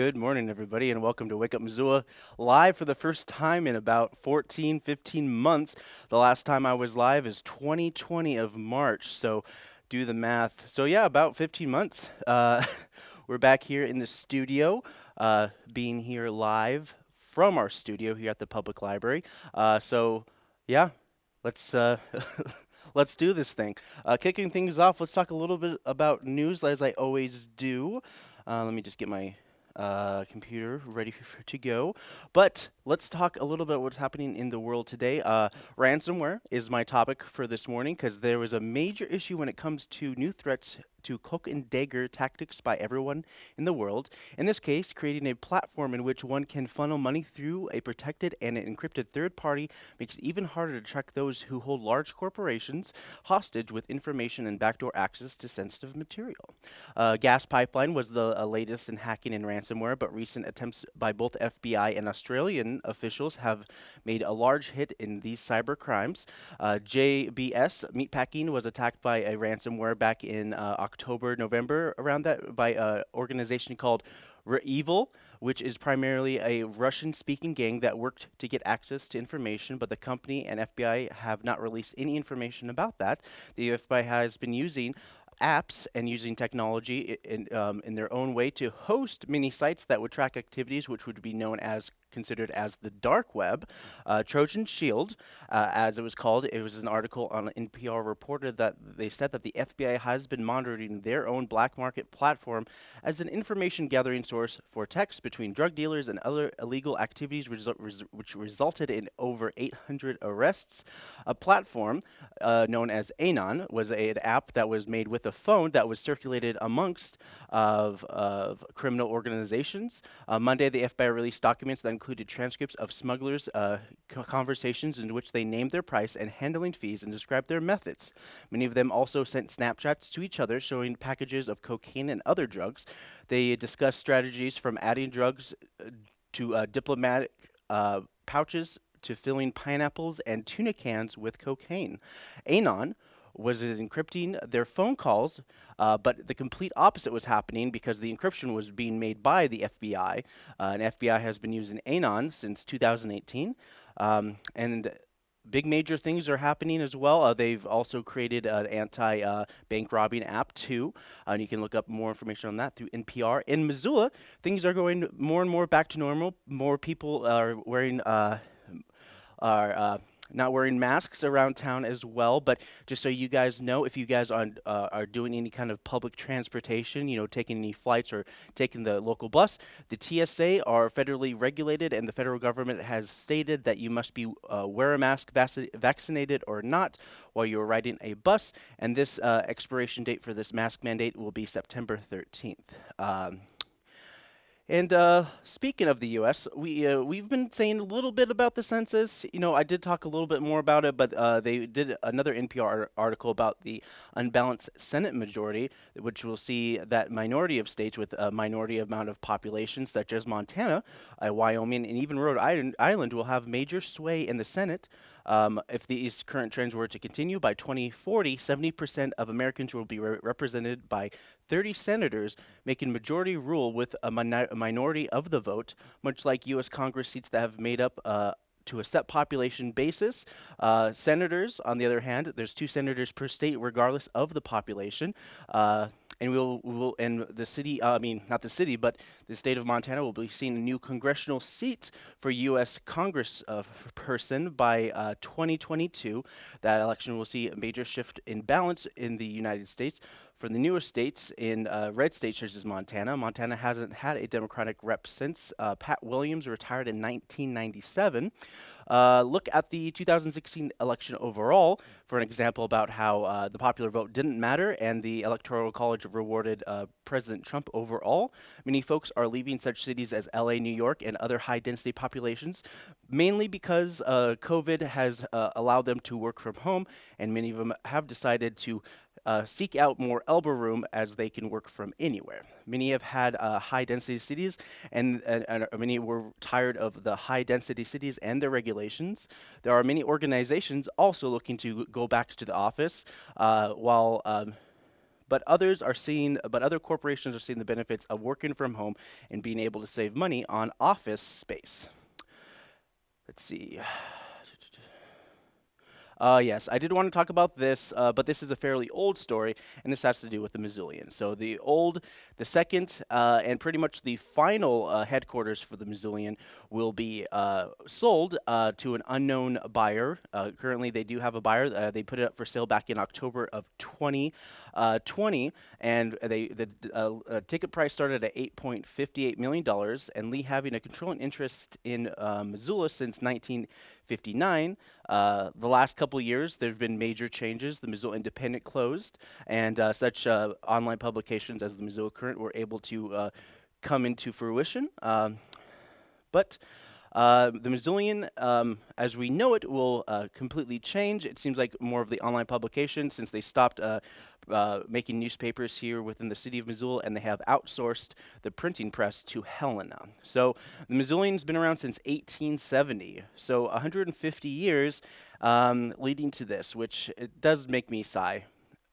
Good morning, everybody, and welcome to Wake Up Missoula live for the first time in about 14, 15 months. The last time I was live is 2020 of March, so do the math. So, yeah, about 15 months. Uh, we're back here in the studio, uh, being here live from our studio here at the public library. Uh, so, yeah, let's. Uh, let's do this thing. Uh, kicking things off, let's talk a little bit about news, as I always do. Uh, let me just get my uh, computer ready for, to go. But let's talk a little bit what's happening in the world today. Uh, ransomware is my topic for this morning because there was a major issue when it comes to new threats to cloak and dagger tactics by everyone in the world. In this case, creating a platform in which one can funnel money through a protected and an encrypted third party makes it even harder to track those who hold large corporations hostage with information and backdoor access to sensitive material. Uh, gas pipeline was the uh, latest in hacking and ransomware, but recent attempts by both FBI and Australian officials have made a large hit in these cyber crimes. Uh, JBS Meatpacking was attacked by a ransomware back in uh, October, November, around that, by an organization called REvil, which is primarily a Russian speaking gang that worked to get access to information, but the company and FBI have not released any information about that. The FBI has been using apps and using technology in, um, in their own way to host many sites that would track activities which would be known as considered as the dark web. Uh, Trojan Shield, uh, as it was called, it was an article on NPR reported that they said that the FBI has been monitoring their own black market platform as an information gathering source for texts between drug dealers and other illegal activities, resu res which resulted in over 800 arrests. A platform uh, known as ANOM was a, an app that was made with a phone that was circulated amongst of, of criminal organizations. Uh, Monday, the FBI released documents that included transcripts of smugglers' uh, conversations in which they named their price and handling fees and described their methods. Many of them also sent Snapchats to each other showing packages of cocaine and other drugs. They discussed strategies from adding drugs uh, to uh, diplomatic uh, pouches to filling pineapples and tuna cans with cocaine. ANOM was it encrypting their phone calls, uh, but the complete opposite was happening because the encryption was being made by the FBI. Uh, and FBI has been using ANOM since 2018. Um, and big major things are happening as well. Uh, they've also created an anti-bank uh, robbing app too, uh, and you can look up more information on that through NPR. In Missoula, things are going more and more back to normal. More people are wearing uh, are uh, not wearing masks around town as well. But just so you guys know, if you guys are, uh, are doing any kind of public transportation, you know, taking any flights or taking the local bus, the TSA are federally regulated, and the federal government has stated that you must be uh, wear a mask, vac- vaccinated or not, while you're riding a bus. And this uh, expiration date for this mask mandate will be September 13th. Um, and uh, speaking of the U.S., we uh, we've been saying a little bit about the census. You know, I did talk a little bit more about it, but uh, they did another NPR article about the unbalanced Senate majority, which will see that minority of states with a minority amount of population, such as Montana, uh, Wyoming, and even Rhode Island, Island, will have major sway in the Senate. Um, if these current trends were to continue, by 2040, 70% of Americans will be re represented by 30 senators, making majority rule with a, a, minority of the vote, much like U.S. Congress seats that have made up uh, to a set population basis. Uh, senators, on the other hand, there's two senators per state, regardless of the population. Uh, and we'll, we'll and the city, uh, I mean, not the city, but the state of Montana will be seeing a new congressional seat for U.S. Congress uh, person by uh, 2022. That election will see a major shift in balance in the United States. For the newer states in uh, red states such as Montana, Montana hasn't had a Democratic rep since uh, Pat Williams retired in 1997. Uh, look at the 2016 election overall for an example about how uh, the popular vote didn't matter and the Electoral College rewarded uh, President Trump overall. Many folks are leaving such cities as LA, New York, and other high density populations, mainly because uh, COVID has uh, allowed them to work from home, and many of them have decided to uh, seek out more elbow room as they can work from anywhere. Many have had uh, high density cities, and, and, and, many were tired of the high density cities and their regulations. There are many organizations also looking to go back to the office, uh, while um, but others are seeing, but other corporations are seeing the benefits of working from home and being able to save money on office space. Let's see. Uh, yes, I did want to talk about this, uh, but this is a fairly old story, and this has to do with the Missoulian. So the old, the second, uh, and pretty much the final uh, headquarters for the Missoulian will be uh, sold uh, to an unknown buyer. currently, they do have a buyer. they put it up for sale back in October of 2020, and they the ticket price started at 8.58 million dollars, and Lee having a controlling interest in Missoula since 19. 59. Uh, the last couple years, there have been major changes. The Missoula Independent closed, and uh, such uh, online publications as the Missoula Current were able to uh, come into fruition. Um, but uh, the Missoulian, um, as we know it, will uh, completely change. It seems like more of the online publication since they stopped uh, uh making newspapers here within the city of Missoula and they have outsourced the printing press to Helena. So the Missoulian's been around since 1870, so 150 years um, leading to this, which it does make me sigh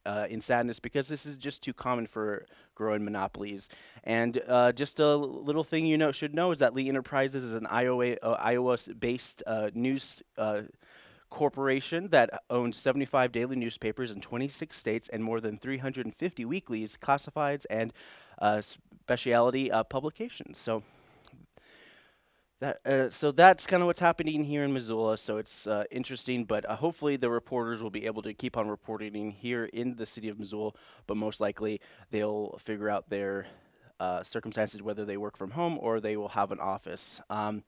uh, in sadness because this is just too common for growing monopolies. And uh, just a little thing you know should know is that Lee Enterprises is an Iowa uh, Iowa-based uh, news uh, corporation that owns 75 daily newspapers in 26 states and more than 350 weeklies, classifieds, and specialty publications. So that, uh, so that's kind of what's happening here in Missoula. So it's uh, interesting, but uh, hopefully the reporters will be able to keep on reporting here in the city of Missoula. But most likely they'll figure out their uh, circumstances, whether they work from home or they will have an office. Um,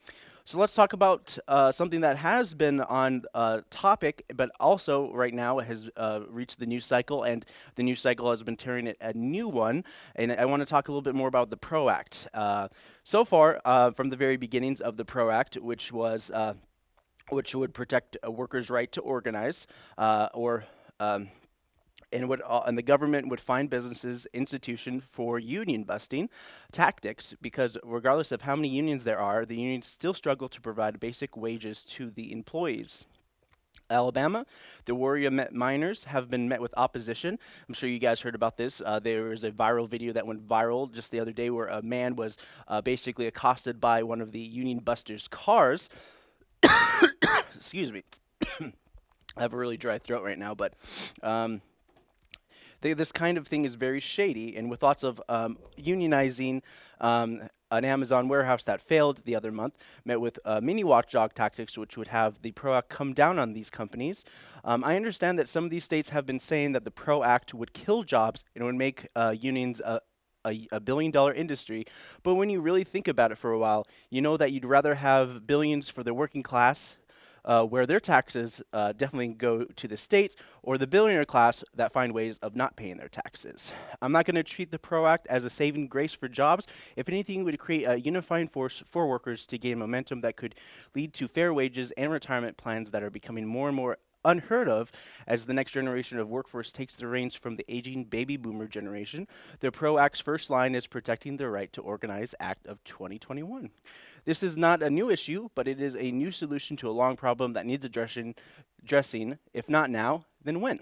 so let's talk about uh, something that has been on uh, topic, but also right now has uh, reached the news cycle, and the news cycle has been tearing it a new one. And I want to talk a little bit more about the PRO Act. Uh, so far, uh, from the very beginnings of the PRO Act, which was uh, which would protect a worker's right to organize or um, and would uh, and the government would find businesses institution for union busting tactics because regardless of how many unions there are, the unions still struggle to provide basic wages to the employees. Alabama, the Warrior miners have been met with opposition. I'm sure you guys heard about this. Uh, there was a viral video that went viral just the other day where a man was uh, basically accosted by one of the Union Busters' cars. Excuse me. I have a really dry throat right now, but um, they, this kind of thing is very shady, and with lots of um, unionizing, um, an Amazon warehouse that failed the other month met with uh, mini watchdog tactics, which would have the PRO Act come down on these companies. Um, I understand that some of these states have been saying that the PRO Act would kill jobs and would make uh, unions a, a, a, billion dollar industry. But when you really think about it for a while, you know that you'd rather have billions for the working class uh, where their taxes uh, definitely go to the states or the billionaire class that find ways of not paying their taxes. I'm not going to treat the PRO Act as a saving grace for jobs. If anything, it would create a unifying force for workers to gain momentum that could lead to fair wages and retirement plans that are becoming more and more unheard of as the next generation of workforce takes the reins from the aging baby boomer generation. The PRO Act's first line is protecting the right to organize Act of 2021. This is not a new issue, but it is a new solution to a long problem that needs addressing, addressing if not now, then when.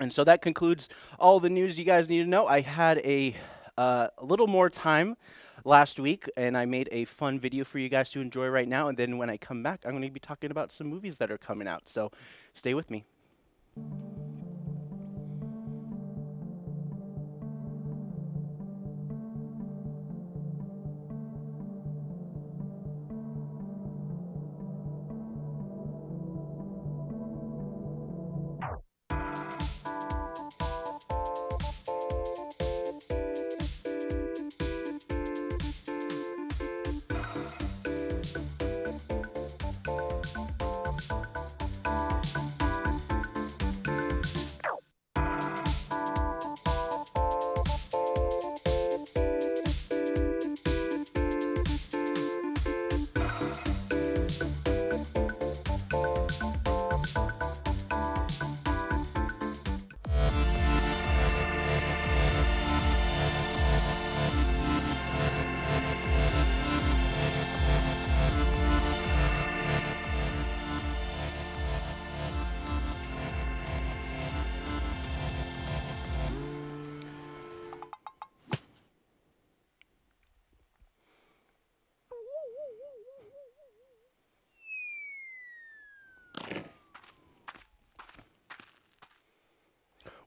And so that concludes all the news you guys need to know. I had a, uh, a little more time last week, and I made a fun video for you guys to enjoy right now. And then when I come back, I'm going to be talking about some movies that are coming out. So stay with me.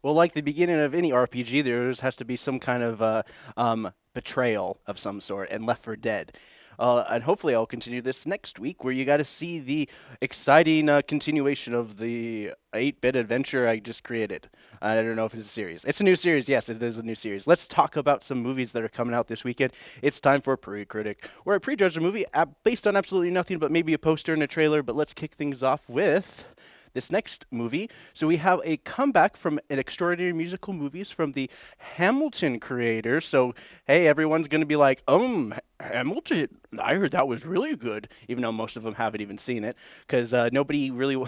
Well, like the beginning of any RPG, there has to be some kind of uh, um, betrayal of some sort, and Left for Dead. Uh, and hopefully, I'll continue this next week, where you got to see the exciting uh, continuation of the 8-bit adventure I just created. I don't know if it's a series. It's a new series. Yes, it is a new series. Let's talk about some movies that are coming out this weekend. It's time for Pre-Critic, where I prejudge a movie based on absolutely nothing but maybe a poster and a trailer. But let's kick things off with this next movie. So we have a comeback from an extraordinary musical movies from the Hamilton creators. So hey, everyone's going to be like, um, Hamilton. I heard that was really good, even though most of them haven't even seen it, because uh, nobody really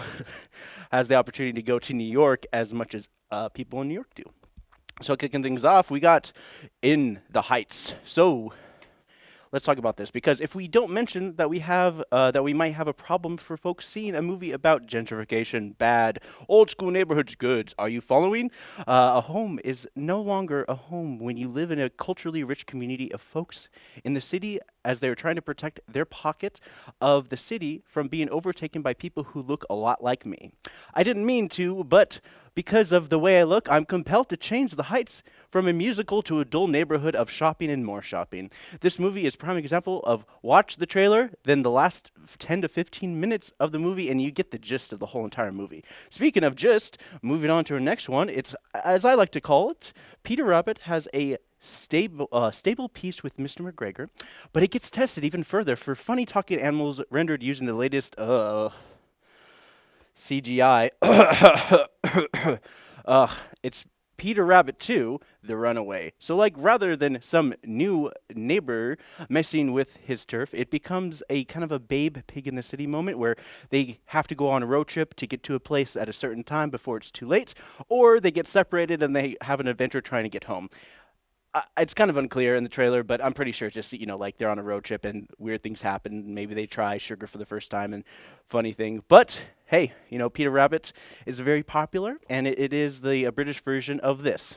has the opportunity to go to New York as much as uh, people in New York do. So kicking things off, we got In the Heights. So let's talk about this because if we don't mention that we have uh, that we might have a problem for folks seeing a movie about gentrification, bad old school neighborhoods, goods. Are you following? Uh, a home is no longer a home when you live in a culturally rich community of folks in the city as they're trying to protect their pocket of the city from being overtaken by people who look a lot like me. I didn't mean to, but because of the way I look, I'm compelled to change the heights from a musical to a dull neighborhood of shopping and more shopping. This movie is prime example of watch the trailer, then the last 10 to 15 minutes of the movie, and you get the gist of the whole entire movie. Speaking of gist, moving on to our next one, it's, as I like to call it, Peter Rabbit has a stable, uh, stable piece with Mr. McGregor, but it gets tested even further for funny talking animals rendered using the latest, uh, CGI. uh, it's Peter Rabbit 2, The Runaway. So, like, rather than some new neighbor messing with his turf, it becomes a kind of a babe pig in the city moment where they have to go on a road trip to get to a place at a certain time before it's too late, or they get separated and they have an adventure trying to get home it's kind of unclear in the trailer, but I'm pretty sure just you know like they're on a road trip and weird things happen. Maybe they try sugar for the first time and funny thing. But hey, you know Peter Rabbit is very popular, and it, it is the British version of this.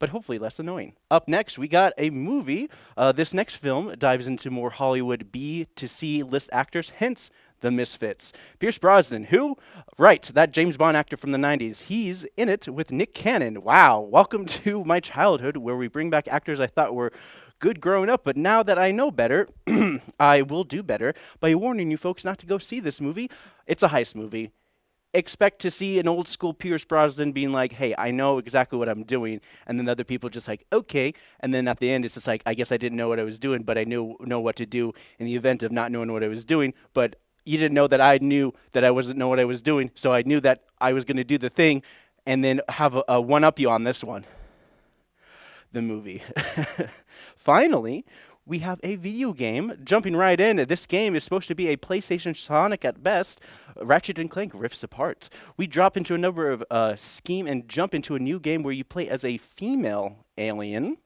But hopefully less annoying. Up next, we got a movie. Uh, this next film dives into more Hollywood B to C list actors, hence the Misfits. Pierce Brosnan, who? Right, that James Bond actor from the 90s. He's in it with Nick Cannon. Wow, welcome to my childhood where we bring back actors I thought were good growing up, but now that I know better, I will do better by warning you folks not to go see this movie. It's a heist movie. Expect to see an old school Pierce Brosnan being like, hey, I know exactly what I'm doing. And then other people just like, okay. And then at the end, it's just like, I guess I didn't know what I was doing, but I knew know what to do in the event of not knowing what I was doing. But you didn't know that I knew that I wasn't know what I was doing, so I knew that I was going to do the thing, and then have a, a one up you on this one. The movie. Finally, we have a video game jumping right in. This game is supposed to be a PlayStation Sonic at best. Ratchet and Clank Rifts Apart. We drop into a number of uh, scheme and jump into a new game where you play as a female alien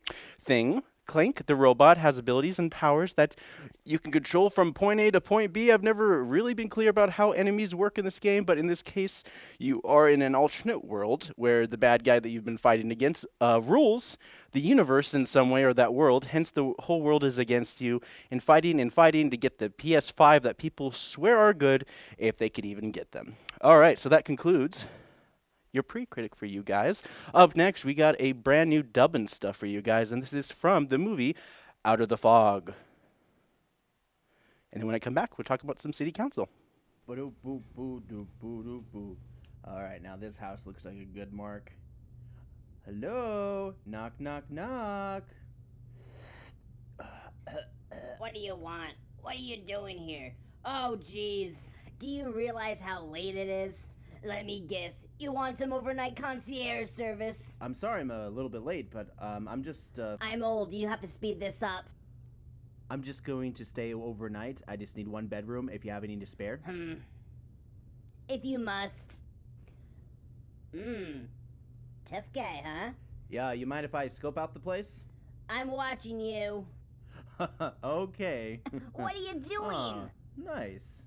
thing Clank, the robot, has abilities and powers that you can control from point A to point B. I've never really been clear about how enemies work in this game, but in this case, you are in an alternate world where the bad guy that you've been fighting against uh, rules the universe in some way or that world. Hence, the whole world is against you and fighting and fighting to get the PS5 that people swear are good if they could even get them. All right, so that concludes your pre-critic for you guys. Up next, we got a brand new dubbing stuff for you guys, and this is from the movie Out of the Fog. And then when I come back, we'll talk about some city council. All right, now this house looks like a good mark. Hello? Knock, knock, knock. what do you want? What are you doing here? Oh, jeez. Do you realize how late it is? Let me guess. You want some overnight concierge service? I'm sorry I'm a little bit late, but um, I'm just. Uh, I'm old. You have to speed this up. I'm just going to stay overnight. I just need one bedroom. If you have any to spare. Hmm. If you must. Hmm. Tough guy, huh? Yeah. You mind if I scope out the place? I'm watching you. okay. what are you doing? Oh, nice.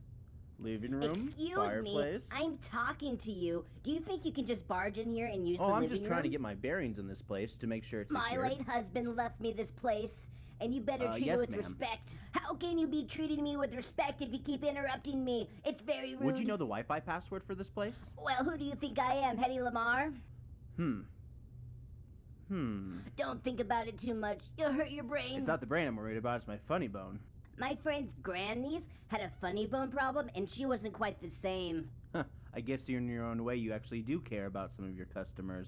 Living room, Excuse fireplace. me, I'm talking to you. Do you think you can just barge in here and use oh, the I'm living just trying room? to get my bearings in this place to make sure it's My secure. late husband left me this place, and you better Uh, treat yes, me with respect. How can you be treating me with respect if you keep interrupting me? It's very rude. Would you know the Wi-Fi password for this place? Well, who do you think I am, Hedy Lamarr? Hmm. Hmm. Don't think about it too much. You'll hurt your brain. It's not the brain I'm worried about, it's my funny bone. My friend's grandniece had a funny bone problem, and she wasn't quite the same. Huh. I guess in your own way you actually do care about some of your customers.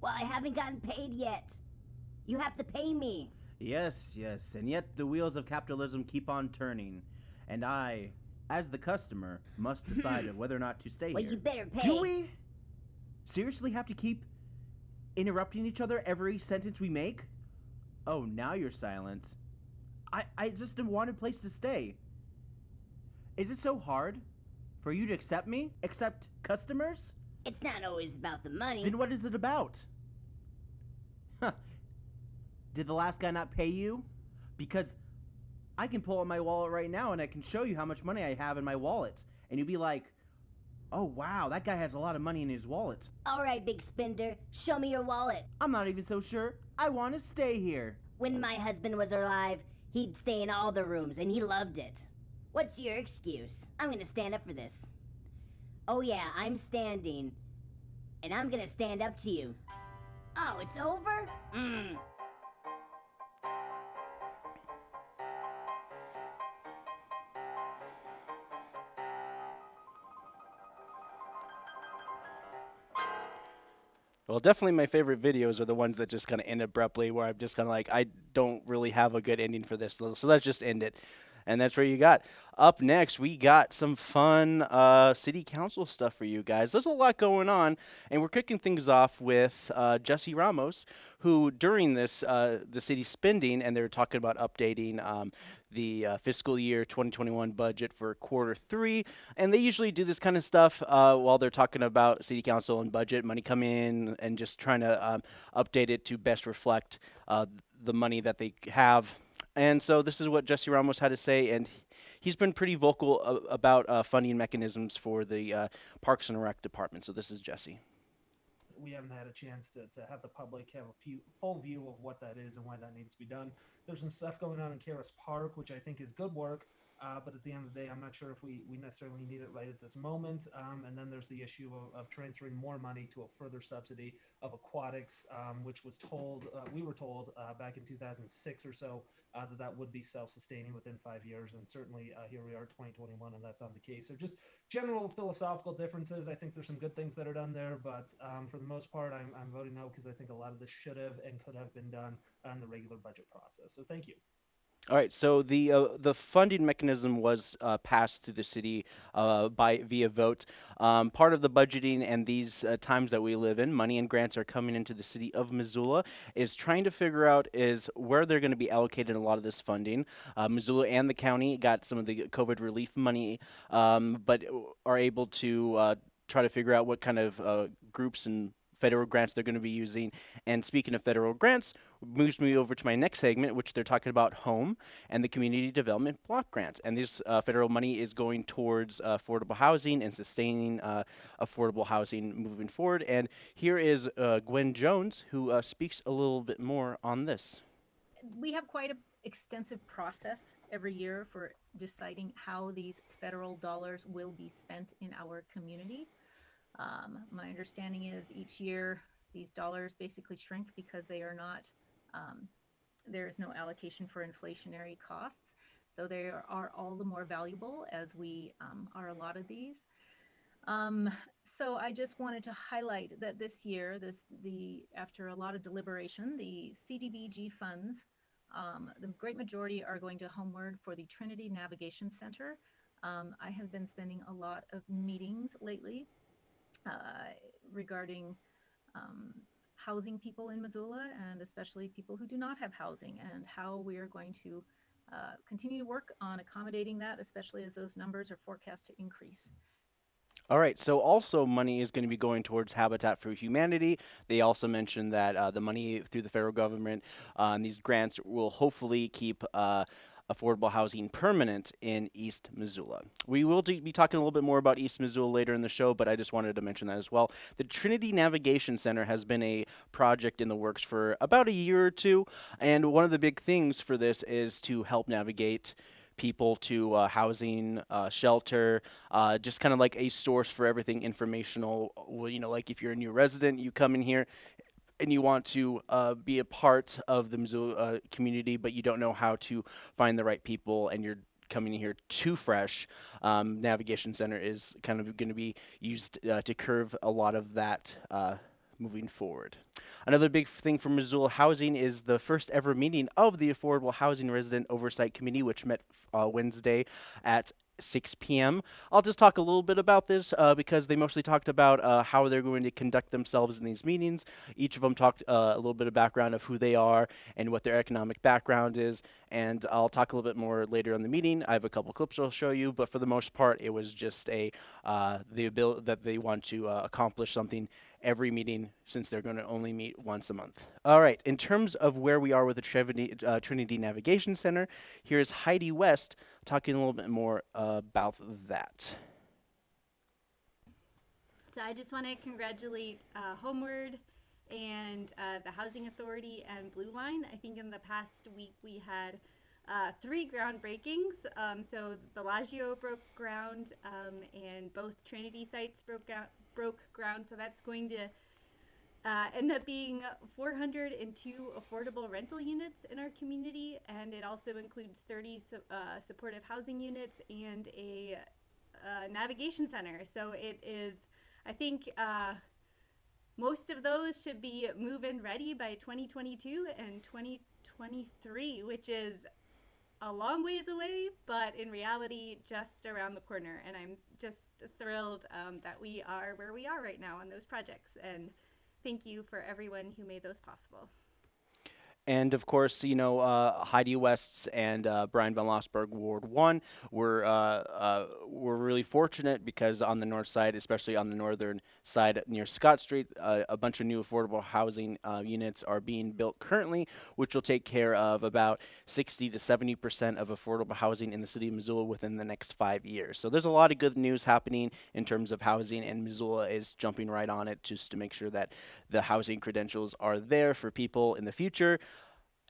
Well, I haven't gotten paid yet. You have to pay me. Yes, yes, and yet the wheels of capitalism keep on turning. And I, as the customer, must decide whether or not to stay Well, here. you better pay. Do we seriously have to keep interrupting each other every sentence we make? Oh, now you're silent. I, I just want a place to stay. Is it so hard for you to accept me? Accept customers? It's not always about the money. Then what is it about? Huh. Did the last guy not pay you? Because I can pull out my wallet right now and I can show you how much money I have in my wallet. And you'd be like, oh wow, that guy has a lot of money in his wallet. All right, big spender, show me your wallet. I'm not even so sure. I want to stay here. When my husband was alive, he'd stay in all the rooms, and he loved it. What's your excuse? I'm gonna stand up for this. Oh yeah, I'm standing. And I'm gonna stand up to you. Oh, it's over? Mmm. Well, definitely my favorite videos are the ones that just kind of end abruptly, where I'm just kind of like, I don't really have a good ending for this, so let's just end it. And that's where you got. Up next, we got some fun uh, city council stuff for you guys. There's a lot going on, and we're kicking things off with uh, Jesse Ramos, who during this uh, the city spending, and they're talking about updating um, the uh, fiscal year 2021 budget for quarter three, and they usually do this kind of stuff uh, while they're talking about city council and budget money come in, and just trying to um, update it to best reflect uh, the money that they have. And so this is what Jesse Ramos had to say, and he's been pretty vocal about uh, funding mechanisms for the uh, Parks and Rec department. So this is Jesse. we haven't had a chance to, to have the public have a few full view of what that is and why that needs to be done. There's some stuff going on in Caras Park, which I think is good work, uh, but at the end of the day, I'm not sure if we, we necessarily need it right at this moment. Um, and then there's the issue of, of transferring more money to a further subsidy of aquatics, um, which was told, uh, we were told uh, back in 2006 or so uh, that that would be self-sustaining within five years. And certainly uh, here we are, 2021, and that's not the case. So just general philosophical differences. I think there's some good things that are done there, but um, for the most part, I'm, I'm voting no because I think a lot of this should have and could have been done on the regular budget process. So thank you. All right, so the uh, the funding mechanism was uh, passed to the city uh, by via vote. Um, part of the budgeting and these uh, times that we live in, money and grants are coming into the city of Missoula. Is trying to figure out is where they're going to be allocated a lot of this funding. Uh, Missoula and the county got some of the COVID relief money, um, but are able to uh, try to figure out what kind of groups and federal grants they're going to be using. And speaking of federal grants, moves me over to my next segment, which they're talking about home and the community development block grants. And this uh, federal money is going towards uh, affordable housing and sustaining uh, affordable housing moving forward. And here is uh, Gwen Jones, who uh, speaks a little bit more on this. we have quite an extensive process every year for deciding how these federal dollars will be spent in our community. Um, my understanding is each year these dollars basically shrink because they are not, um, there is no allocation for inflationary costs. So they are, all the more valuable as we um, are allotted these. Um, so I just wanted to highlight that this year, this the after a lot of deliberation, the CDBG funds um, the great majority are going to Homeward for the Trinity Navigation Center. Um, I have been spending a lot of meetings lately uh, regarding um, housing people in Missoula and especially people who do not have housing and how we are going to uh, continue to work on accommodating that, especially as those numbers are forecast to increase. All right, so also money is going to be going towards Habitat for Humanity. They also mentioned that uh, the money through the federal government uh, and these grants will hopefully keep uh, affordable housing permanent in East Missoula. We will be talking a little bit more about East Missoula later in the show, but I just wanted to mention that as well. The Trinity Navigation Center has been a project in the works for about a year or two, and one of the big things for this is to help navigate people to uh, housing, uh, shelter, uh, just kind of like a source for everything informational. Well, you know, like if you're a new resident, you come in here and you want to uh, be a part of the Missoula uh, community, but you don't know how to find the right people, and you're coming here too fresh, um, Navigation Center is kind of going to be used uh, to curve a lot of that uh, moving forward. Another big thing for Missoula Housing is the first ever meeting of the Affordable Housing Resident Oversight Committee, which met uh, Wednesday at 6 p.m. I'll just talk a little bit about this uh, because they mostly talked about uh, how they're going to conduct themselves in these meetings. Each of them talked uh, a little bit of background of who they are and what their economic background is. And I'll talk a little bit more later in the meeting. I have a couple clips I'll show you, but for the most part, it was just a uh, the ability that they want to uh, accomplish something every meeting since they're going to only meet once a month. All right, in terms of where we are with the Trinity, uh, Trinity Navigation Center, here's Heidi West talking a little bit more uh, about that. So I just want to congratulate uh, Homeward and uh, the Housing Authority and Blue Line. I think in the past week we had uh, three ground breakings. Um, so Villagio broke ground, um, and both Trinity sites broke out, broke ground. So that's going to uh, end up being 402 affordable rental units in our community, and it also includes 30 su- uh, supportive housing units and a uh, navigation center. So it is, I think. Uh, most of those should be move-in ready by 2022 and 2023, which is a long ways away, but in reality, just around the corner. And I'm just thrilled um, that we are where we are right now on those projects. And thank you for everyone who made those possible. And of course, you know, uh, Heidi West's and uh, Bryan von Lossberg Ward 1 were, uh, uh, were really fortunate because on the north side, especially on the northern side near Scott Street, uh, a bunch of new affordable housing uh, units are being built currently, which will take care of about 60 to 70% of affordable housing in the city of Missoula within the next five years. So there's a lot of good news happening in terms of housing, and Missoula is jumping right on it just to make sure that the housing credentials are there for people in the future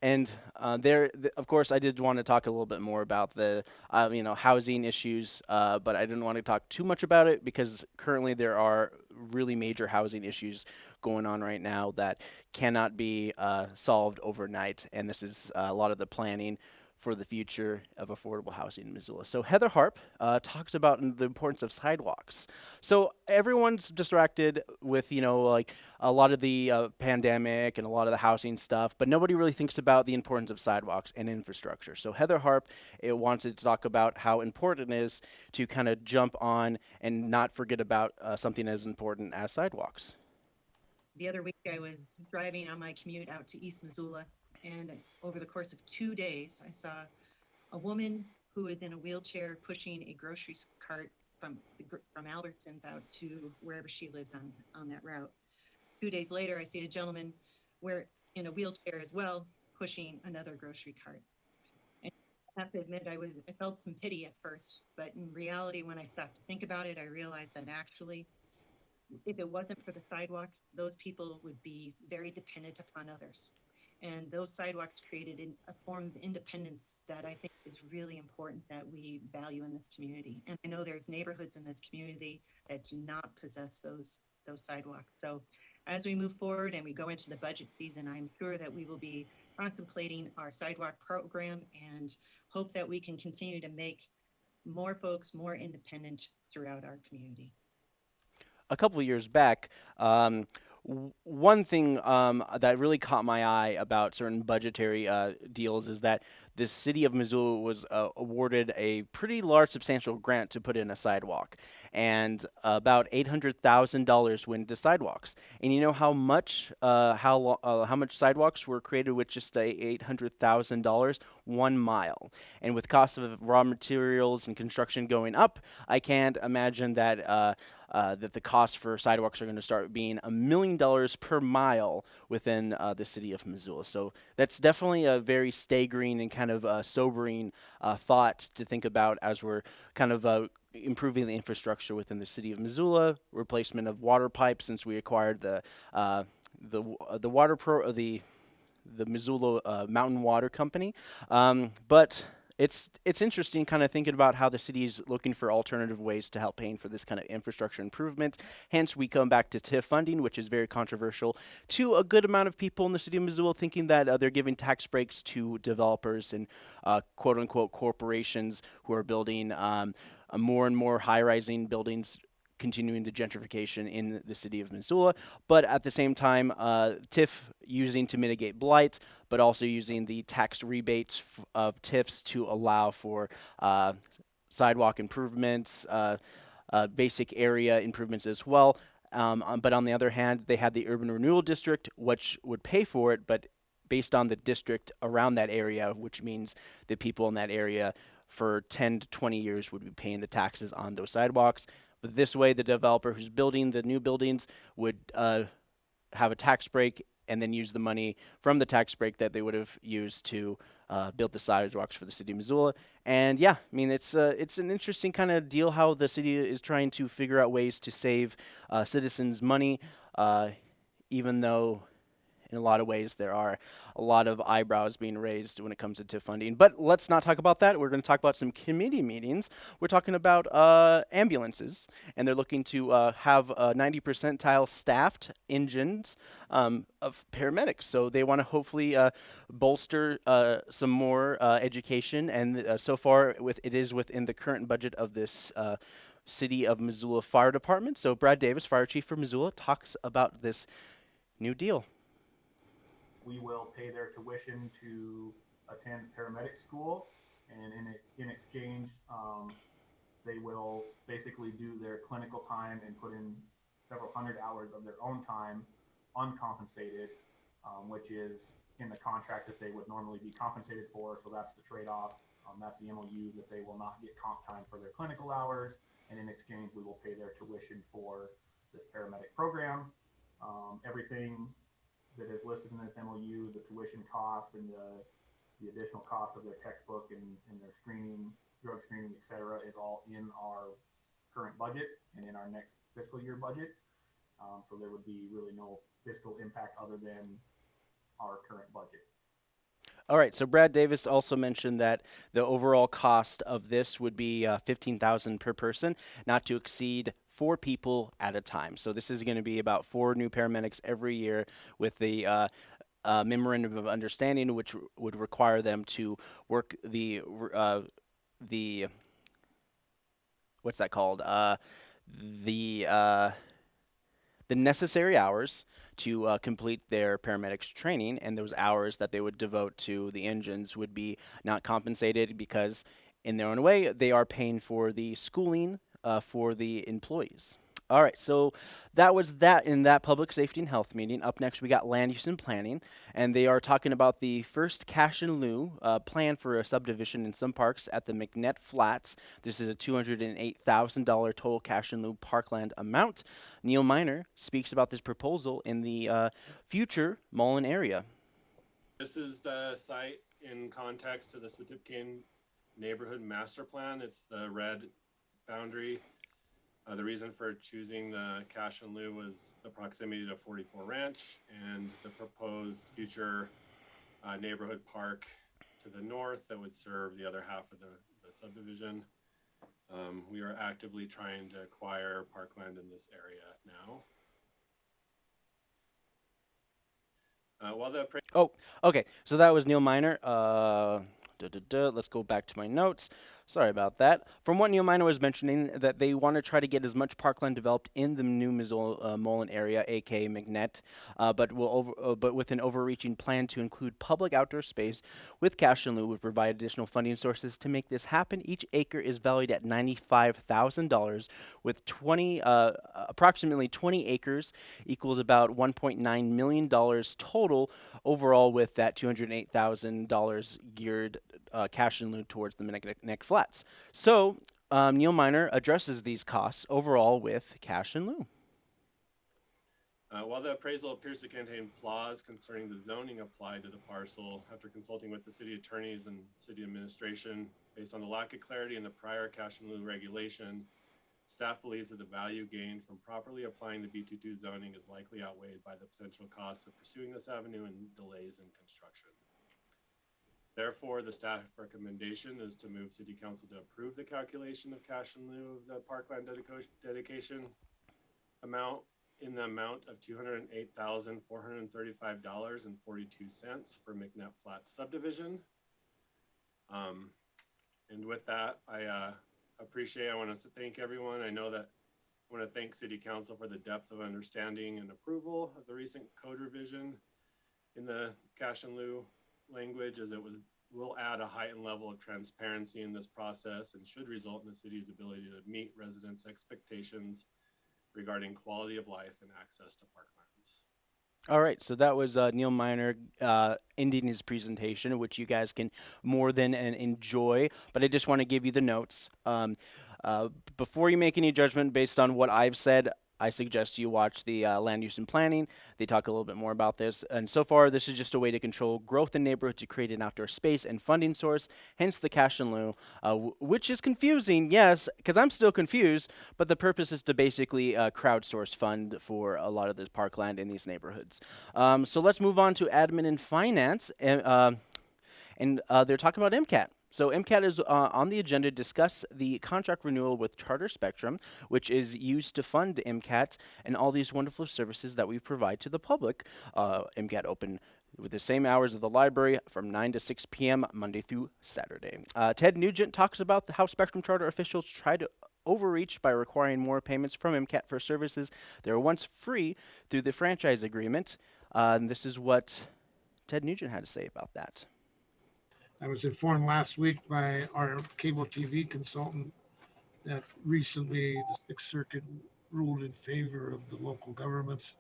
and uh, there, th- of course, I did want to talk a little bit more about the, uh, you know, housing issues, uh, but I didn't want to talk too much about it because currently there are really major housing issues going on right now that cannot be uh, solved overnight, and this is uh, a lot of the planning for the future of affordable housing in Missoula. So Heather Harp uh, talks about the importance of sidewalks. So everyone's distracted with you know like a lot of the uh, pandemic and a lot of the housing stuff, but nobody really thinks about the importance of sidewalks and infrastructure. So Heather Harp it wanted to talk about how important it is to kind of jump on and not forget about uh, something as important as sidewalks. The other week I was driving on my commute out to East Missoula and over the course of two days, I saw a woman who was in a wheelchair pushing a grocery cart from from Albertsons out to wherever she lives on on that route. Two days later, I see a gentleman where in a wheelchair as well, pushing another grocery cart. And I have to admit, I was I felt some pity at first, but in reality, when I stopped to think about it, I realized that actually, if it wasn't for the sidewalk, those people would be very dependent upon others. And those sidewalks created in a form of independence that I think is really important that we value in this community. And I know there's neighborhoods in this community that do not possess those those sidewalks. So as we move forward and we go into the budget season, I'm sure that we will be contemplating our sidewalk program and hope that we can continue to make more folks more independent throughout our community. A couple of years back, um, one thing um, that really caught my eye about certain budgetary uh, deals is that the city of Missoula was uh, awarded a pretty large, substantial grant to put in a sidewalk, and about eight hundred thousand dollars went to sidewalks. And you know how much uh, how uh, how much sidewalks were created with just eight hundred thousand dollars? One mile. And with costs of raw materials and construction going up, I can't imagine that uh, that the costs for sidewalks are going to start being a million dollars per mile within uh, the city of Missoula. So that's definitely a very staggering and kind of uh, sobering uh, thought to think about as we're kind of improving the infrastructure within the city of Missoula, replacement of water pipes since we acquired the the the water pro the the Missoula Mountain Water Company. Um, but it's it's interesting kind of thinking about how the city is looking for alternative ways to help paying for this kind of infrastructure improvements. Hence, we come back to TIF funding, which is very controversial to a good amount of people in the city of Missoula, thinking that uh, they're giving tax breaks to developers and uh, quote unquote corporations who are building um, more and more high-rising buildings continuing the gentrification in the city of Missoula, but at the same time, uh, TIF using to mitigate blight, but also using the tax rebates of TIFs to allow for uh, sidewalk improvements, uh, uh, basic area improvements as well. Um, um, but on the other hand, they had the urban renewal district, which would pay for it, but based on the district around that area, which means the people in that area for 10 to 20 years would be paying the taxes on those sidewalks. But this way, the developer who's building the new buildings would uh, have a tax break and then use the money from the tax break that they would have used to uh, build the sidewalks for the city of Missoula. And yeah, I mean, it's uh, it's an interesting kind of deal how the city is trying to figure out ways to save uh, citizens money, uh, even though in a lot of ways there are a lot of eyebrows being raised when it comes to TIF funding. But let's not talk about that. We're going to talk about some committee meetings. We're talking about uh, ambulances, and they're looking to uh, have 90 percentile staffed engines um, of paramedics. So they want to hopefully uh, bolster uh, some more uh, education, and so far with it is within the current budget of this. City of Missoula Fire Department. So, Brad Davis, Fire Chief for Missoula, talks about this new deal we will pay their tuition to attend paramedic school, and in in exchange, um, they will basically do their clinical time and put in several hundred hours of their own time, uncompensated, um, which is in the contract that they would normally be compensated for. So that's the trade-off. Um, that's the MOU that they will not get comp time for their clinical hours, and in exchange, we will pay their tuition for this paramedic program. Um, everything that is listed in this MOU, the tuition cost and the, the additional cost of their textbook and, and their screening, drug screening, et cetera, is all in our current budget and in our next fiscal year budget. Um, so there would be really no fiscal impact other than our current budget. All right. So Brad Davis also mentioned that the overall cost of this would be uh, fifteen thousand per person, not to exceed four people at a time. So this is going to be about four new paramedics every year with the uh, uh, memorandum of understanding, which would require them to work the uh, the what's that called? Uh, the uh, the necessary hours to uh, complete their paramedics training, and those hours that they would devote to the engines would be not compensated because, in their own way, they are paying for the schooling uh, for the employees. All right, so that was that in that public safety and health meeting. Up next, we got land use and planning, and they are talking about the first cash in lieu uh, plan for a subdivision in some parks at the McNett Flats. This is a $208,000 total cash in lieu parkland amount. Neil Miner speaks about this proposal in the uh, future Mullan area. This is the site in context to the Sxwtpqyen neighborhood master plan. It's the red boundary uh, the reason for choosing the cash and lieu was the proximity to 44 Ranch and the proposed future uh, neighborhood park to the north that would serve the other half of the, the subdivision. Um, we are actively trying to acquire parkland in this area now. Uh, while the oh, okay. So that was Neil Miner. Uh, duh, duh, duh. Let's go back to my notes. Sorry about that. From what Neil Miner was mentioning, that they want to try to get as much parkland developed in the new Missoula uh, area, aka McNett, uh, but will uh, but with an overreaching plan to include public outdoor space with cash and lieu would provide additional funding sources to make this happen. Each acre is valued at ninety-five thousand dollars, with twenty uh, approximately twenty acres equals about one point nine million dollars total overall, with that two hundred eight thousand dollars geared uh, cash in lieu towards the Flat flats. So um, Neil Miner addresses these costs overall with cash in lieu. Uh, while the appraisal appears to contain flaws concerning the zoning applied to the parcel, after consulting with the city attorneys and city administration, based on the lack of clarity in the prior cash in lieu regulation, staff believes that the value gained from properly applying the B22 zoning is likely outweighed by the potential costs of pursuing this avenue and delays in construction. Therefore, the staff recommendation is to move city council to approve the calculation of cash in lieu of the parkland dedico- dedication amount in the amount of two hundred and eight thousand, four hundred and thirty-five dollars and forty-two cents for McNabb Flats subdivision. Um, and with that, I, uh, appreciate, I want to thank everyone. I know that, I want to thank city council for the depth of understanding and approval of the recent code revision in the cash and lieu language as it was, will add a heightened level of transparency in this process and should result in the city's ability to meet residents' expectations regarding quality of life and access to parklands. All right, so that was uh, Neil Miner uh, ending his presentation, which you guys can more than uh, enjoy. But I just want to give you the notes. Um, uh, before you make any judgment based on what I've said, I suggest you watch the uh, land use and planning. They talk a little bit more about this. And so far, this is just a way to control growth in neighborhoods to create an outdoor space and funding source, hence the cash in lieu, uh, which is confusing, yes, because I'm still confused, but the purpose is to basically uh, crowdsource fund for a lot of this parkland in these neighborhoods. Um, so let's move on to admin and finance. And, uh, and uh, they're talking about MCAT. So MCAT is uh, on the agenda to discuss the contract renewal with Charter Spectrum, which is used to fund MCAT and all these wonderful services that we provide to the public. Uh, MCAT open with the same hours of the library from 9 to 6 p.m. Monday through Saturday. Uh, Ted Nugent talks about the, how Spectrum Charter officials try to overreach by requiring more payments from MCAT for services that were once free through the franchise agreement. Uh, and this is what Ted Nugent had to say about that. I was informed last week by our cable TV consultant that recently the Sixth Circuit ruled in favor of the local governments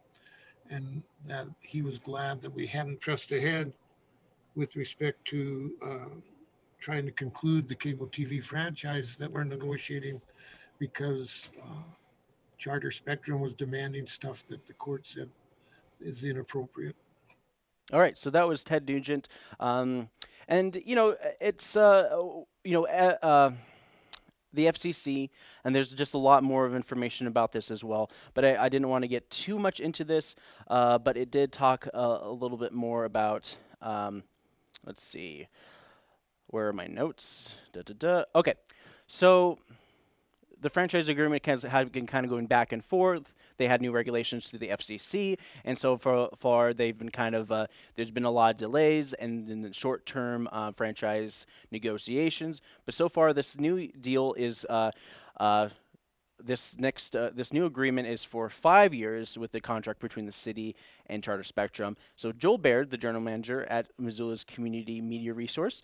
and that he was glad that we hadn't pressed ahead with respect to uh, trying to conclude the cable TV franchise that we're negotiating because uh, Charter Spectrum was demanding stuff that the court said is inappropriate. All right, so that was Ted Nugent, um, and you know it's uh, you know uh, uh, the FCC, and there's just a lot more of information about this as well. But I, I didn't want to get too much into this, uh, but it did talk a, little bit more about. Um, let's see, where are my notes? Da, da, da. Okay, so the franchise agreement has been kind of going back and forth. They had new regulations through the FCC, and so far, far they've been kind of uh, there's been a lot of delays and in the short-term uh, franchise negotiations. But so far, this new deal is. Uh, uh this next uh, this new agreement is for five years with the contract between the city and Charter Spectrum. So Joel Baird, the general manager at Missoula's Community Media Resource,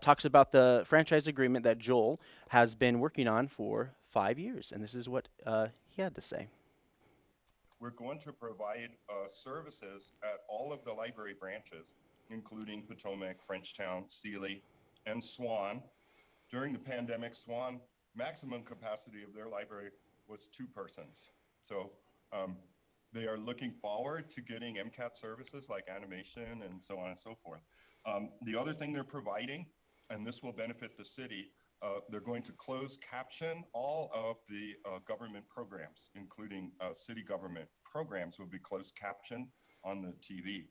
talks about the franchise agreement that Joel has been working on for five years, and this is what he had to say. We're going to provide uh, services at all of the library branches, including Potomac, Frenchtown, Seeley, and Swan. During the pandemic, Swan maximum capacity of their library was two persons. So um, they are looking forward to getting MCAT services like animation and so on and so forth. Um, the other thing they're providing, and this will benefit the city, uh, they're going to close caption all of the uh, government programs, including uh, city government programs will be closed caption on the TV.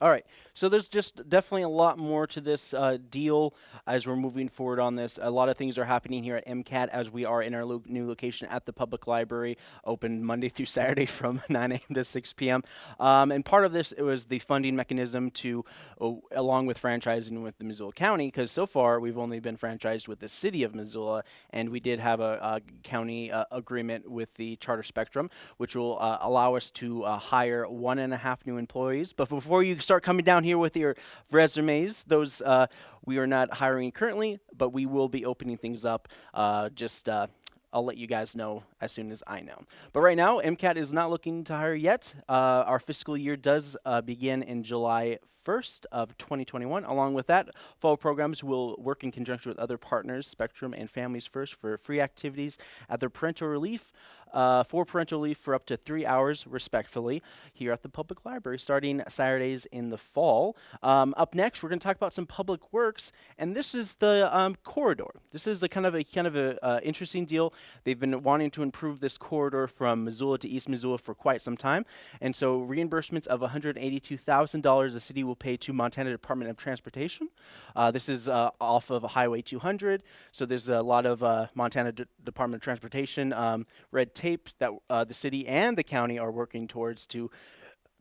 All right. So there's just definitely a lot more to this uh, deal as we're moving forward on this. A lot of things are happening here at MCAT as we are in our lo- new location at the public library, open Monday through Saturday from 9 a.m. to 6 p.m. Um, and part of this it was the funding mechanism to, uh, along with franchising with the Missoula County, because so far we've only been franchised with the city of Missoula, and we did have a, a county uh, agreement with the Charter Spectrum, which will uh, allow us to uh, hire one and a half new employees. But before you start coming down here with your resumes. Those uh, we are not hiring currently, but we will be opening things up. Uh, just uh, I'll let you guys know as soon as I know. But right now, MCAT is not looking to hire yet. Uh, our fiscal year does uh, begin in July 1st of 2021. Along with that, fall programs will work in conjunction with other partners, Spectrum and Families First, for free activities at their parental relief uh, for parental leave for up to three hours, respectfully, here at the public library, starting Saturdays in the fall. Um, up next, we're going to talk about some public works, and this is the um, corridor. This is the kind of a kind of a uh, interesting deal. They've been wanting to improve this corridor from Missoula to East Missoula for quite some time, and so reimbursements of $182,000 the city will pay to Montana Department of Transportation. Uh, this is uh, off of Highway 200, so there's a lot of uh, Montana D- Department of Transportation um, red tape that uh, the city and the county are working towards to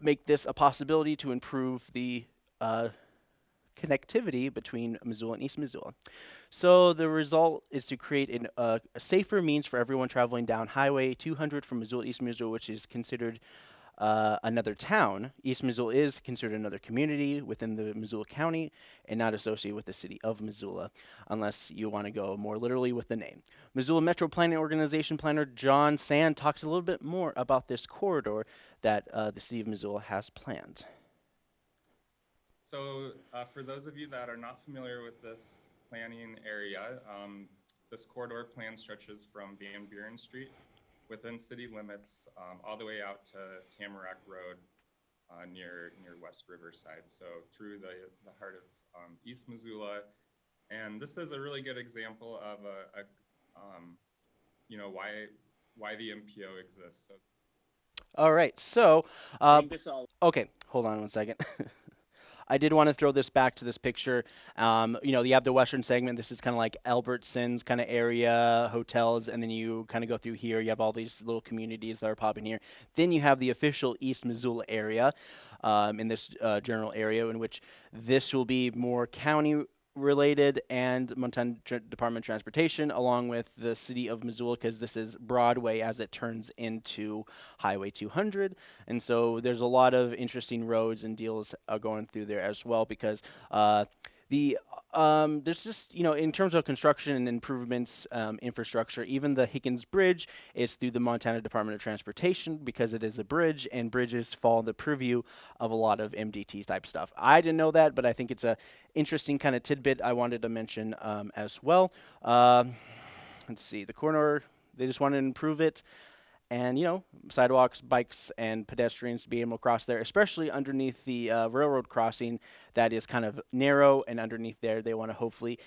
make this a possibility to improve the uh, connectivity between Missoula and East Missoula. So the result is to create an, uh, a safer means for everyone traveling down Highway 200 from Missoula East Missoula, which is considered uh, another town. East Missoula is considered another community within the Missoula County and not associated with the city of Missoula, unless you want to go more literally with the name. Missoula Metro Planning Organization planner John Sand talks a little bit more about this corridor that uh, the city of Missoula has planned. So, uh, for those of you that are not familiar with this planning area, um, this corridor plan stretches from Van Buren Street within city limits um, all the way out to Tamarack Road uh, near near West Riverside. So through the, the heart of um, East Missoula, and this is a really good example of a, a um, you know why why the MPO exists. So All right, so think this all okay, hold on one second. I did want to throw this back to this picture. Um, you know, you have the western segment. This is kind of like Albertsons kind of area, hotels, and then you kind of go through here. You have all these little communities that are popping here. Then you have the official East Missoula area um, in this uh, general area, in which this will be more county related and Montana Tr- Department of Transportation, along with the city of Missoula, because this is Broadway as it turns into Highway 200. And so there's a lot of interesting roads and deals uh, going through there as well, because uh, the um, there's just you know in terms of construction and improvements um, infrastructure even the higgins bridge is through the montana department of transportation because it is a bridge and bridges fall in the purview of a lot of mdt type stuff. I didn't know that but i think it's a interesting kind of tidbit i wanted to mention um, as well. Um let's see the corner they just wanted to improve it and you know sidewalks bikes and pedestrians to be able to cross there especially underneath the uh, railroad crossing that is kind of narrow and underneath there. They want to hopefully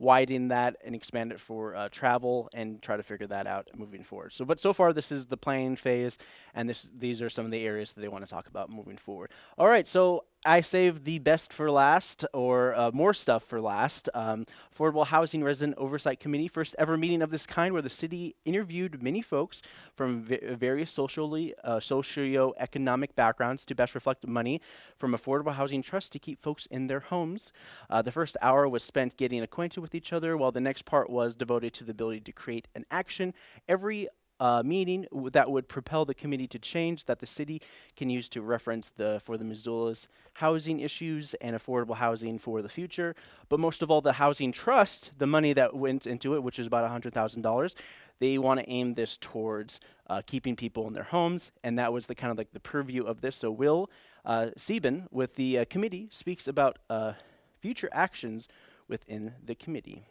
widen that and expand it for uh, travel and try to figure that out moving forward. So but so far this is the planning phase and this these are some of the areas that they want to talk about moving forward. All right so I saved the best for last, or uh, more stuff for last. Um, Affordable Housing Resident Oversight Committee, first ever meeting of this kind, where the city interviewed many folks from va- various socially, uh, socio-economic backgrounds to best reflect money from Affordable Housing Trust to keep folks in their homes. Uh, the first hour was spent getting acquainted with each other, while the next part was devoted to the ability to create an action every uh, meeting that would propel the committee to change that the city can use to reference the for the Missoula's housing issues and affordable housing for the future. But most of all, the housing trust, the money that went into it, which is about $100,000, they want to aim this towards uh, keeping people in their homes. And that was the kind of like the purview of this. So Will uh, Sieben with the uh, committee speaks about uh, future actions within the committee.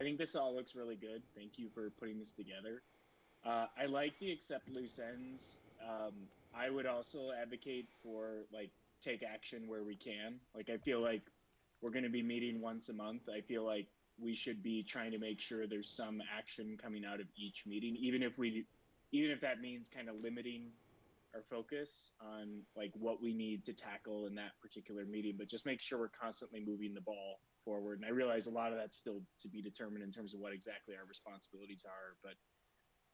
I think this all looks really good. Thank you for putting this together. Uh, I like the accept loose ends. Um, I would also advocate for like take action where we can. Like I feel like we're going to be meeting once a month. I feel like we should be trying to make sure there's some action coming out of each meeting, even if we, even if that means kind of limiting our focus on like what we need to tackle in that particular meeting. But just make sure we're constantly moving the ball forward. And I realize a lot of that's still to be determined in terms of what exactly our responsibilities are, but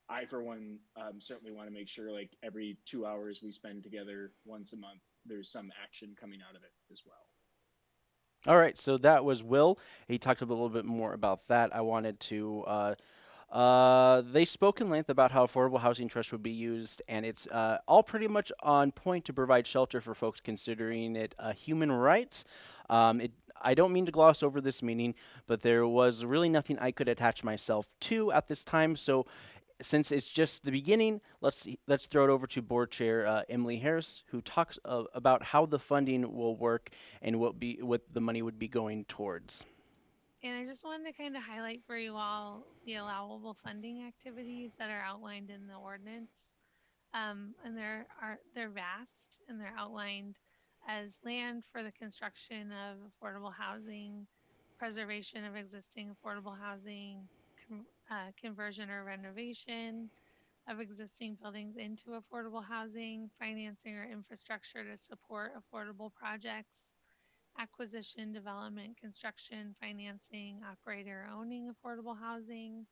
I, for one, um, certainly want to make sure like every two hours we spend together once a month, there's some action coming out of it as well. All right, so that was Will. He talked a little bit more about that. I wanted to. Uh, uh, they spoke in length about how affordable housing trust would be used, and it's uh, all pretty much on point to provide shelter for folks considering it a human right. Um, it, I don't mean to gloss over this meaning, but there was really nothing I could attach myself to at this time. So, since it's just the beginning, let's let's throw it over to board chair uh, Emily Harris, who talks uh, about how the funding will work and what be what the money would be going towards. And I just wanted to kind of highlight for you all the allowable funding activities that are outlined in the ordinance. Um, and they're are they're vast and they're outlined as land for the construction of affordable housing, preservation of existing affordable housing, con- uh, conversion or renovation of existing buildings into affordable housing, financing or infrastructure to support affordable projects, acquisition, development, construction, financing, operator owning affordable housing,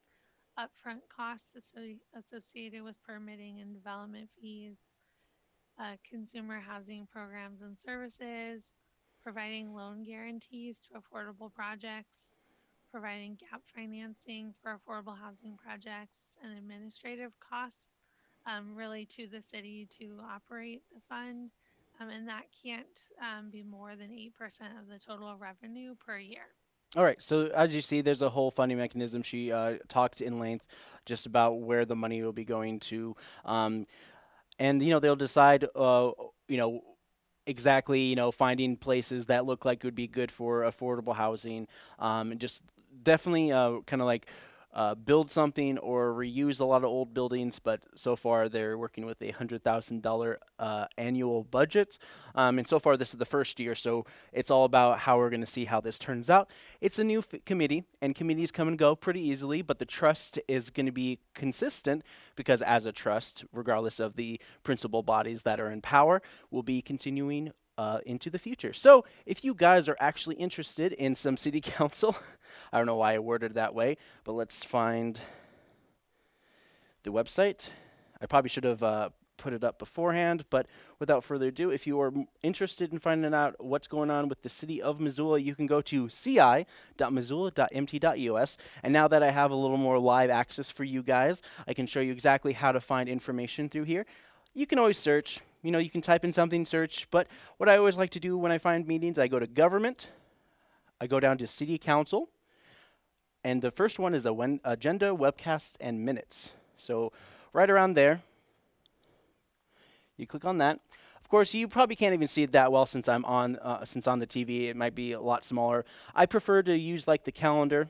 upfront costs asso- associated with permitting and development fees, uh, consumer housing programs and services, providing loan guarantees to affordable projects, providing gap financing for affordable housing projects, and administrative costs um, really to the city to operate the fund. Um, and that can't um, be more than 8% of the total revenue per year. All right. So as you see, there's a whole funding mechanism. She uh, talked in length just about where the money will be going to, um, and you know they'll decide, uh, you know, exactly, you know, finding places that look like would be good for affordable housing, um, and just definitely uh, kind of like uh, build something or reuse a lot of old buildings, but so far they're working with a hundred thousand dollar uh, annual budget, um, and so far this is the first year, so it's all about how we're going to see how this turns out. It's a new committee, and committees come and go pretty easily, but the trust is going to be consistent because as a trust, regardless of the principal bodies that are in power, will be continuing uh, into the future. So, if you guys are actually interested in some city council, I don't know why I worded that way, but let's find the website. I probably should have uh, put it up beforehand, but without further ado, if you are interested in finding out what's going on with the city of Missoula, you can go to ci.missoula.mt.us. And now that I have a little more live access for you guys, I can show you exactly how to find information through here. You can always search, you know, you can type in something, search, but what I always like to do when I find meetings, I go to government, I go down to city council, and the first one is a agenda, webcast, and minutes. So right around there, you click on that. Of course, you probably can't even see it that well since I'm on uh, since on the TV. It might be a lot smaller. I prefer to use like the calendar,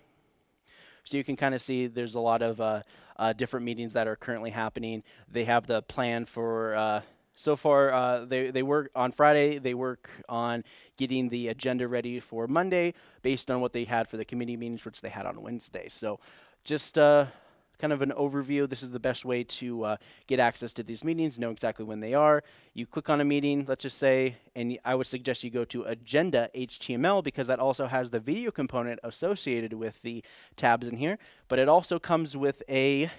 so you can kind of see there's a lot of uh, uh, different meetings that are currently happening. They have the plan for. So far, uh, they they work on Friday. They work on getting the agenda ready for Monday, based on what they had for the committee meetings, which they had on Wednesday. So, just uh, kind of an overview. This is the best way to uh, get access to these meetings, know exactly when they are. You click on a meeting, let's just say, and I would suggest you go to Agenda HTML because that also has the video component associated with the tabs in here. But it also comes with a